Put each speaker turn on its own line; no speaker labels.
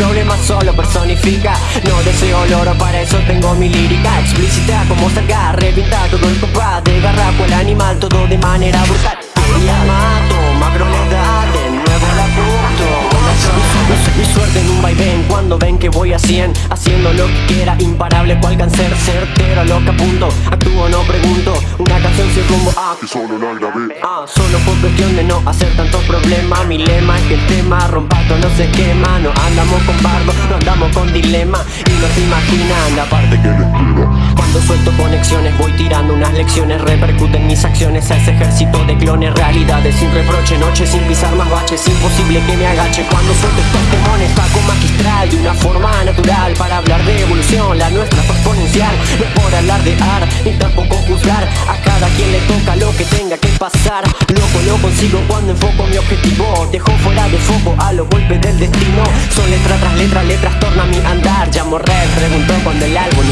Problemas solo personifica. No deseo loro, para eso tengo mi lírica Explícita como salga, revinta todo el compás De garrapo el animal, todo de manera brutal. Día mato, macro le da, de nuevo la punto mi suerte en un vaivén cuando ven que voy a 100 Haciendo lo que quiera, imparable cual cáncer Certero a lo que apunto, actúo no pregunto. Una canción sin rumbo, ah,
que solo la grabé.
Ah, solo fue cuestión de no hacer tantos problemas Mi lema es que el tema no No andamos con bardo, no andamos con dilema Y no se imaginan la parte
que le espera
Cuando suelto conexiones voy tirando unas lecciones Repercuten mis acciones a ese ejército de clones Realidades sin reproche, noche sin pisar más baches Imposible que me agache. Cuando suelto estos demones Paco magistral de una forma natural Para hablar de evolución, la nuestra fue exponencial. No por alardear, ni tampoco juzgar A cada quien le toca lo que tenga que pasar lo consigo cuando enfoco mi objetivo. Dejo fuera de foco a los golpes del destino. Son letra tras letra, letras torna mi andar. Llamo red, preguntó cuando el álbum